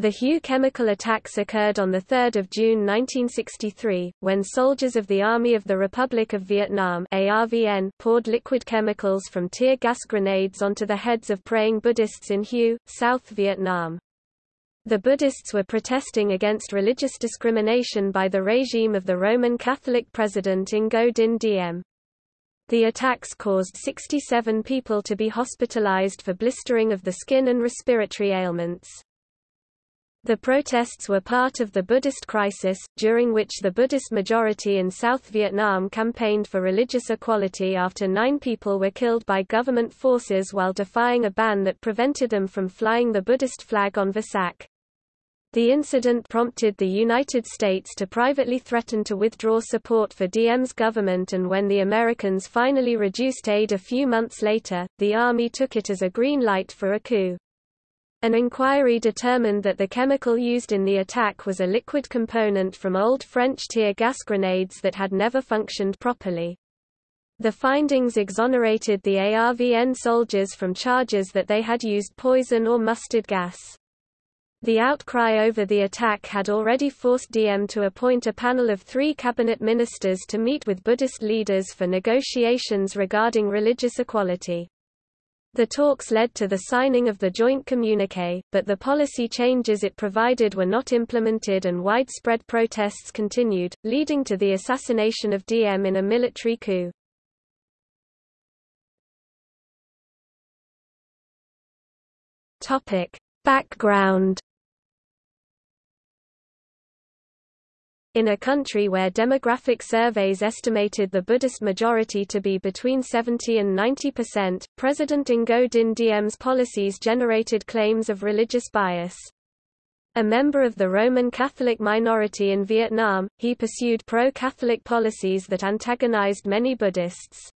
The Hue chemical attacks occurred on 3 June 1963, when soldiers of the Army of the Republic of Vietnam ARVN poured liquid chemicals from tear gas grenades onto the heads of praying Buddhists in Hue, South Vietnam. The Buddhists were protesting against religious discrimination by the regime of the Roman Catholic President Ngo Dinh Diem. The attacks caused 67 people to be hospitalized for blistering of the skin and respiratory ailments. The protests were part of the Buddhist crisis, during which the Buddhist majority in South Vietnam campaigned for religious equality after nine people were killed by government forces while defying a ban that prevented them from flying the Buddhist flag on Vesak. The incident prompted the United States to privately threaten to withdraw support for Diem's government and when the Americans finally reduced aid a few months later, the Army took it as a green light for a coup. An inquiry determined that the chemical used in the attack was a liquid component from old French tear gas grenades that had never functioned properly. The findings exonerated the ARVN soldiers from charges that they had used poison or mustard gas. The outcry over the attack had already forced Diem to appoint a panel of three cabinet ministers to meet with Buddhist leaders for negotiations regarding religious equality. The talks led to the signing of the joint communique, but the policy changes it provided were not implemented and widespread protests continued, leading to the assassination of Diem in a military coup. Topic. Background In a country where demographic surveys estimated the Buddhist majority to be between 70 and 90 percent, President Ngo Dinh Diem's policies generated claims of religious bias. A member of the Roman Catholic minority in Vietnam, he pursued pro-Catholic policies that antagonized many Buddhists.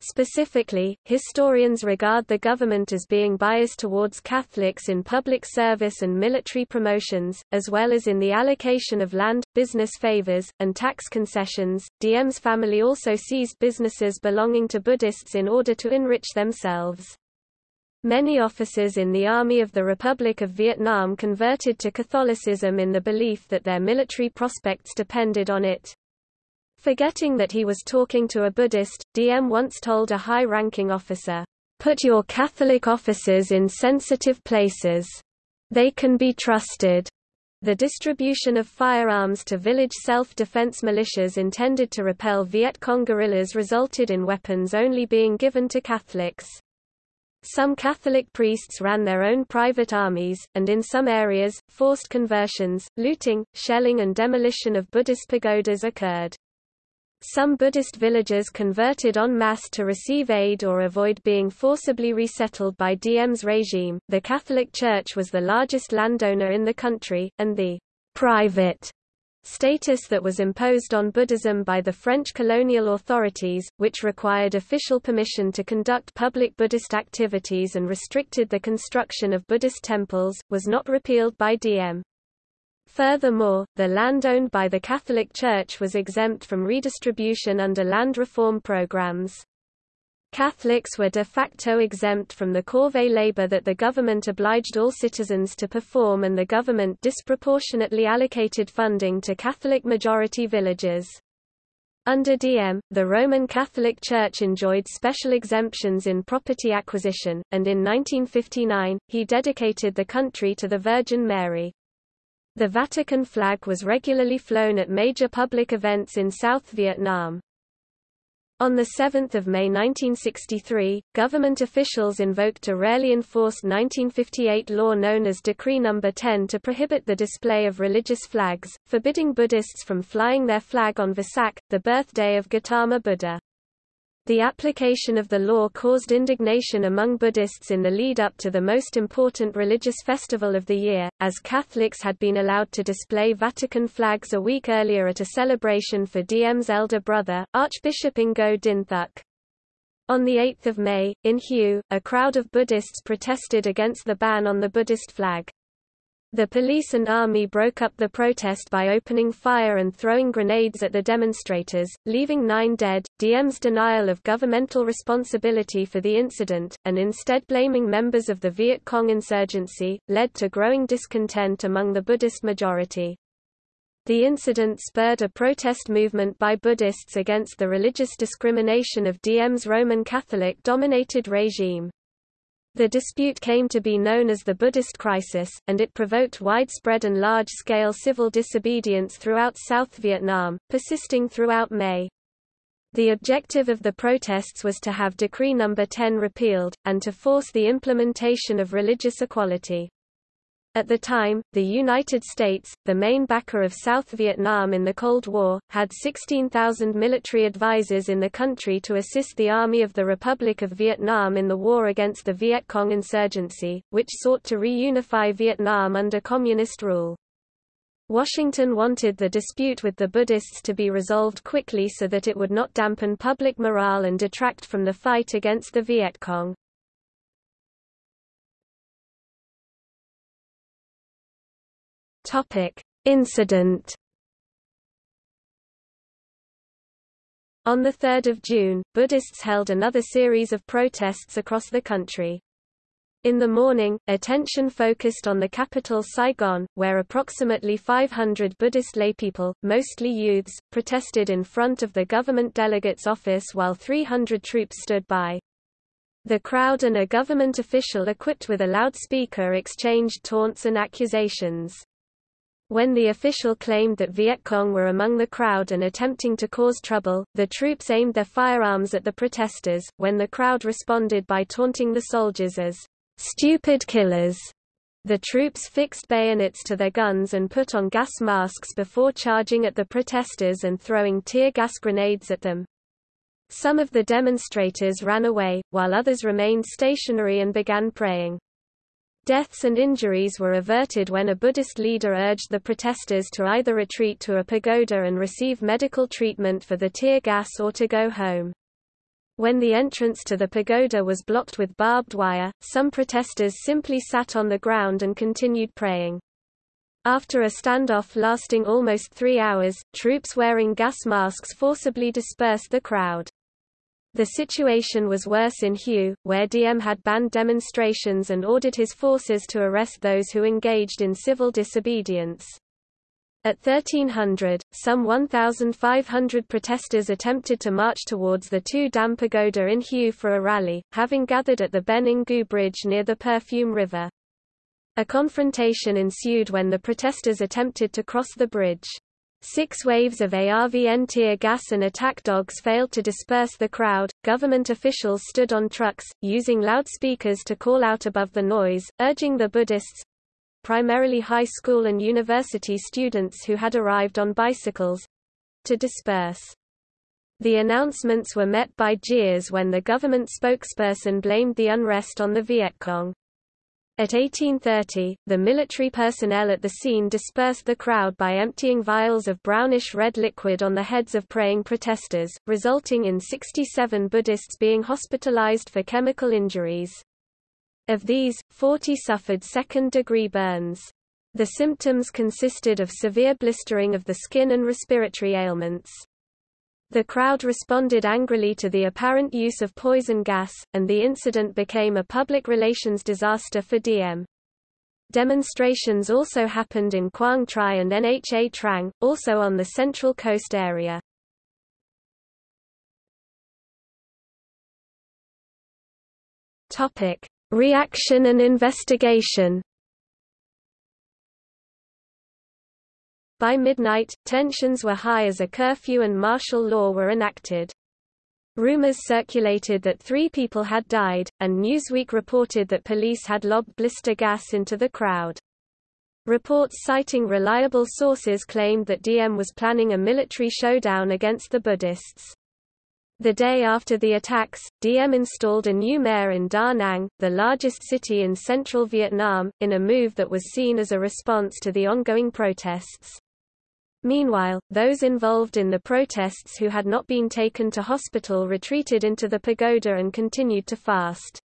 Specifically, historians regard the government as being biased towards Catholics in public service and military promotions, as well as in the allocation of land, business favors, and tax concessions. Diem's family also seized businesses belonging to Buddhists in order to enrich themselves. Many officers in the Army of the Republic of Vietnam converted to Catholicism in the belief that their military prospects depended on it. Forgetting that he was talking to a Buddhist, Diem once told a high-ranking officer, "Put your Catholic officers in sensitive places. They can be trusted." The distribution of firearms to village self-defense militias intended to repel Viet Cong guerrillas resulted in weapons only being given to Catholics. Some Catholic priests ran their own private armies, and in some areas, forced conversions, looting, shelling and demolition of Buddhist pagodas occurred. Some Buddhist villagers converted en masse to receive aid or avoid being forcibly resettled by Diem's regime. The Catholic Church was the largest landowner in the country, and the private status that was imposed on Buddhism by the French colonial authorities, which required official permission to conduct public Buddhist activities and restricted the construction of Buddhist temples, was not repealed by Diem. Furthermore, the land owned by the Catholic Church was exempt from redistribution under land reform programs. Catholics were de facto exempt from the corvée labor that the government obliged all citizens to perform and the government disproportionately allocated funding to Catholic-majority villages. Under Diem, the Roman Catholic Church enjoyed special exemptions in property acquisition, and in 1959, he dedicated the country to the Virgin Mary. The Vatican flag was regularly flown at major public events in South Vietnam. On 7 May 1963, government officials invoked a rarely enforced 1958 law known as Decree No. 10 to prohibit the display of religious flags, forbidding Buddhists from flying their flag on Vesak, the birthday of Gautama Buddha. The application of the law caused indignation among Buddhists in the lead-up to the most important religious festival of the year, as Catholics had been allowed to display Vatican flags a week earlier at a celebration for Diem's elder brother, Archbishop Ngo Dinh Thuc. On 8 May, in Hue, a crowd of Buddhists protested against the ban on the Buddhist flag. The police and army broke up the protest by opening fire and throwing grenades at the demonstrators, leaving nine dead. Diem's denial of governmental responsibility for the incident, and instead blaming members of the Viet Cong insurgency, led to growing discontent among the Buddhist majority. The incident spurred a protest movement by Buddhists against the religious discrimination of Diem's Roman Catholic-dominated regime. The dispute came to be known as the Buddhist crisis, and it provoked widespread and large-scale civil disobedience throughout South Vietnam, persisting throughout May. The objective of the protests was to have Decree No. 10 repealed, and to force the implementation of religious equality. At the time, the United States, the main backer of South Vietnam in the Cold War, had 16,000 military advisors in the country to assist the Army of the Republic of Vietnam in the war against the Viet Cong insurgency, which sought to reunify Vietnam under communist rule. Washington wanted the dispute with the Buddhists to be resolved quickly so that it would not dampen public morale and detract from the fight against the Viet Cong. Topic: Incident. On 3 June, Buddhists held another series of protests across the country. In the morning, attention focused on the capital Saigon, where approximately 500 Buddhist laypeople, mostly youths, protested in front of the government delegate's office while 300 troops stood by. The crowd and a government official equipped with a loudspeaker exchanged taunts and accusations. When the official claimed that Viet Cong were among the crowd and attempting to cause trouble, the troops aimed their firearms at the protesters, when the crowd responded by taunting the soldiers as stupid killers. The troops fixed bayonets to their guns and put on gas masks before charging at the protesters and throwing tear gas grenades at them. Some of the demonstrators ran away, while others remained stationary and began praying. Deaths and injuries were averted when a Buddhist leader urged the protesters to either retreat to a pagoda and receive medical treatment for the tear gas or to go home. When the entrance to the pagoda was blocked with barbed wire, some protesters simply sat on the ground and continued praying. After a standoff lasting almost three hours, troops wearing gas masks forcibly dispersed the crowd. The situation was worse in Hue, where Diem had banned demonstrations and ordered his forces to arrest those who engaged in civil disobedience. At 1300, some 1,500 protesters attempted to march towards the Tu Dam Pagoda in Hue for a rally, having gathered at the Ben Ngu Bridge near the Perfume River. A confrontation ensued when the protesters attempted to cross the bridge. Six waves of ARVN tear gas and attack dogs failed to disperse the crowd. Government officials stood on trucks, using loudspeakers to call out above the noise, urging the Buddhists primarily high school and university students who had arrived on bicycles to disperse. The announcements were met by jeers when the government spokesperson blamed the unrest on the Viet Cong. At 1830, the military personnel at the scene dispersed the crowd by emptying vials of brownish-red liquid on the heads of praying protesters, resulting in 67 Buddhists being hospitalized for chemical injuries. Of these, 40 suffered second-degree burns. The symptoms consisted of severe blistering of the skin and respiratory ailments. The crowd responded angrily to the apparent use of poison gas, and the incident became a public relations disaster for Diem. Demonstrations also happened in Quang Tri and Nha Trang, also on the Central Coast area. Topic: Reaction and investigation. By midnight, tensions were high as a curfew and martial law were enacted. Rumors circulated that three people had died, and Newsweek reported that police had lobbed blister gas into the crowd. Reports citing reliable sources claimed that Diem was planning a military showdown against the Buddhists. The day after the attacks, Diem installed a new mayor in Da Nang, the largest city in central Vietnam, in a move that was seen as a response to the ongoing protests. Meanwhile, those involved in the protests who had not been taken to hospital retreated into the pagoda and continued to fast.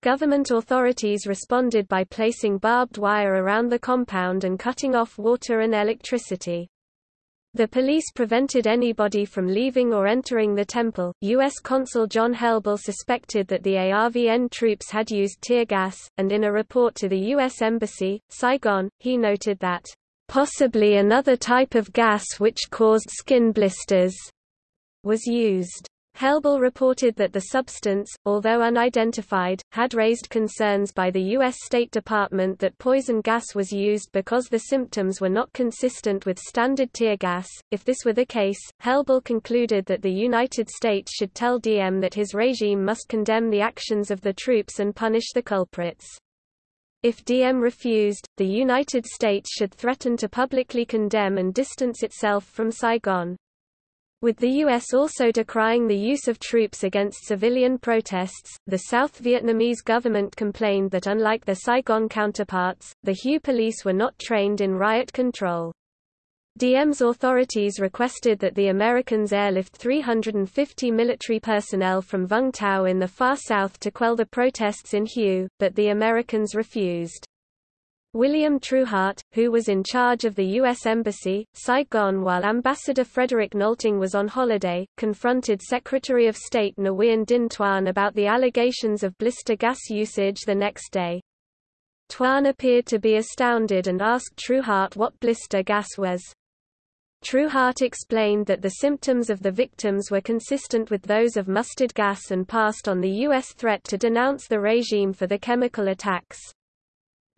Government authorities responded by placing barbed wire around the compound and cutting off water and electricity. The police prevented anybody from leaving or entering the temple. U.S. Consul John Helble suspected that the ARVN troops had used tear gas, and in a report to the U.S. Embassy, Saigon, he noted that, possibly another type of gas which caused skin blisters, was used. Helble reported that the substance, although unidentified, had raised concerns by the U.S. State Department that poison gas was used because the symptoms were not consistent with standard tear gas. If this were the case, Helble concluded that the United States should tell Diem that his regime must condemn the actions of the troops and punish the culprits. If Diem refused, the United States should threaten to publicly condemn and distance itself from Saigon. With the U.S. also decrying the use of troops against civilian protests, the South Vietnamese government complained that unlike their Saigon counterparts, the Hue police were not trained in riot control. Diem's authorities requested that the Americans airlift 350 military personnel from Vung Tau in the far south to quell the protests in Hue, but the Americans refused. William Trueheart, who was in charge of the U.S. Embassy, Saigon while Ambassador Frederick Nolting was on holiday, confronted Secretary of State Nguyen Dinh Thuan about the allegations of blister gas usage the next day. Thuan appeared to be astounded and asked Trueheart what blister gas was. Trueheart explained that the symptoms of the victims were consistent with those of mustard gas and passed on the U.S. threat to denounce the regime for the chemical attacks.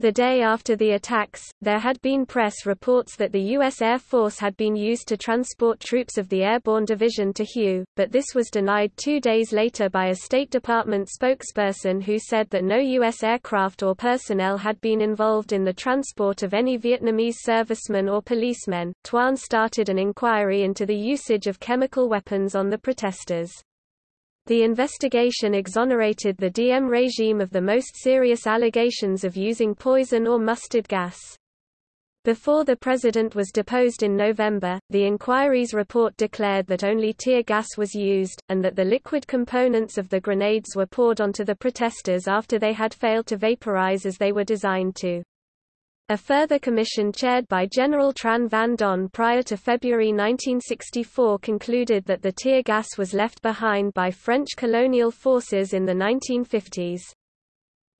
The day after the attacks, there had been press reports that the U.S. Air Force had been used to transport troops of the Airborne Division to Hue, but this was denied two days later by a State Department spokesperson who said that no U.S. aircraft or personnel had been involved in the transport of any Vietnamese servicemen or policemen. Thuan started an inquiry into the usage of chemical weapons on the protesters. The investigation exonerated the Diem regime of the most serious allegations of using poison or mustard gas. Before the president was deposed in November, the inquiry's report declared that only tear gas was used, and that the liquid components of the grenades were poured onto the protesters after they had failed to vaporize as they were designed to. A further commission chaired by General Tran Van Don prior to February 1964 concluded that the tear gas was left behind by French colonial forces in the 1950s.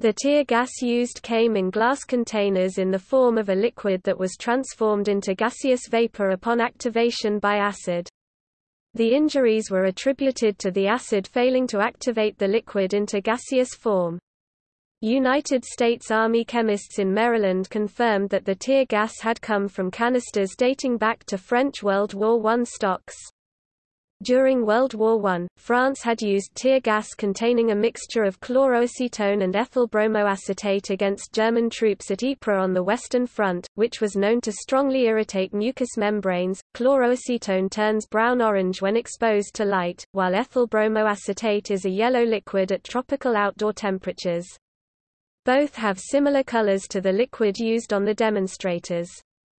The tear gas used came in glass containers in the form of a liquid that was transformed into gaseous vapor upon activation by acid. The injuries were attributed to the acid failing to activate the liquid into gaseous form. United States Army chemists in Maryland confirmed that the tear gas had come from canisters dating back to French World War I stocks. During World War I, France had used tear gas containing a mixture of chloroacetone and ethyl bromoacetate against German troops at Ypres on the Western Front, which was known to strongly irritate mucous membranes. Chloroacetone turns brown-orange when exposed to light, while ethyl bromoacetate is a yellow liquid at tropical outdoor temperatures. Both have similar colors to the liquid used on the demonstrators.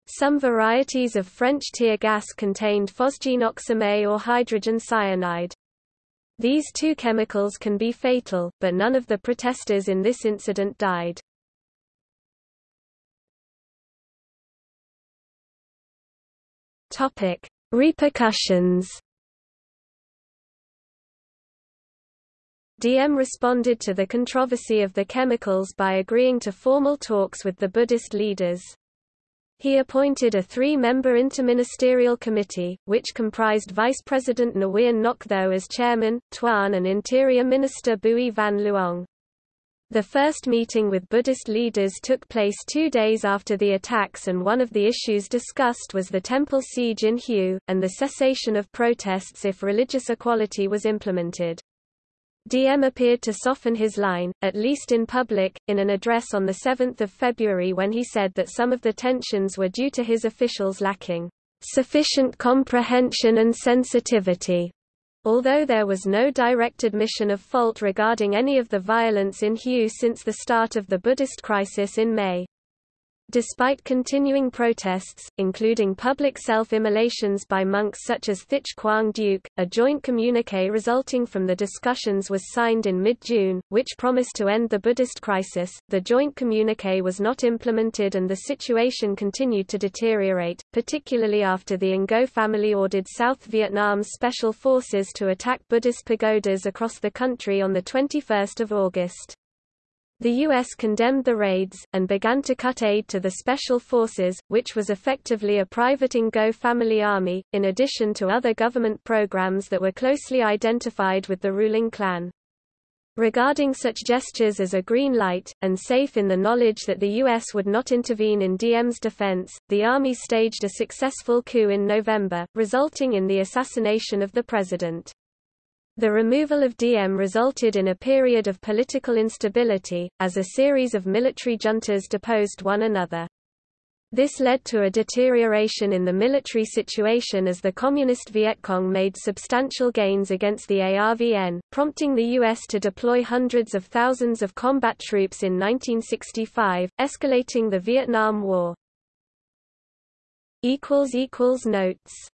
Some varieties of French tear gas contained phosgene or hydrogen cyanide. These two chemicals can be fatal, but none of the protesters in this incident died. Topic: Repercussions Diem responded to the controversy of the chemicals by agreeing to formal talks with the Buddhist leaders. He appointed a three-member interministerial committee, which comprised Vice President Nguyen Ngoc Tho as chairman, Thuan and Interior Minister Bui Van Luong. The first meeting with Buddhist leaders took place two days after the attacks and one of the issues discussed was the temple siege in Hue, and the cessation of protests if religious equality was implemented. Diem appeared to soften his line, at least in public, in an address on 7 February when he said that some of the tensions were due to his officials lacking sufficient comprehension and sensitivity. Although there was no direct admission of fault regarding any of the violence in Hue since the start of the Buddhist crisis in May. Despite continuing protests, including public self-immolations by monks such as Thich Quang Duc, a joint communique resulting from the discussions was signed in mid-June, which promised to end the Buddhist crisis. The joint communique was not implemented and the situation continued to deteriorate, particularly after the Ngo family ordered South Vietnam's special forces to attack Buddhist pagodas across the country on 21 August. The U.S. condemned the raids, and began to cut aid to the Special Forces, which was effectively a private Ngo family army, in addition to other government programs that were closely identified with the ruling clan. Regarding such gestures as a green light, and safe in the knowledge that the U.S. would not intervene in Diem's defense, the army staged a successful coup in November, resulting in the assassination of the president. The removal of Diem resulted in a period of political instability, as a series of military juntas deposed one another. This led to a deterioration in the military situation as the Communist Viet Cong made substantial gains against the ARVN, prompting the U.S. to deploy hundreds of thousands of combat troops in 1965, escalating the Vietnam War. Notes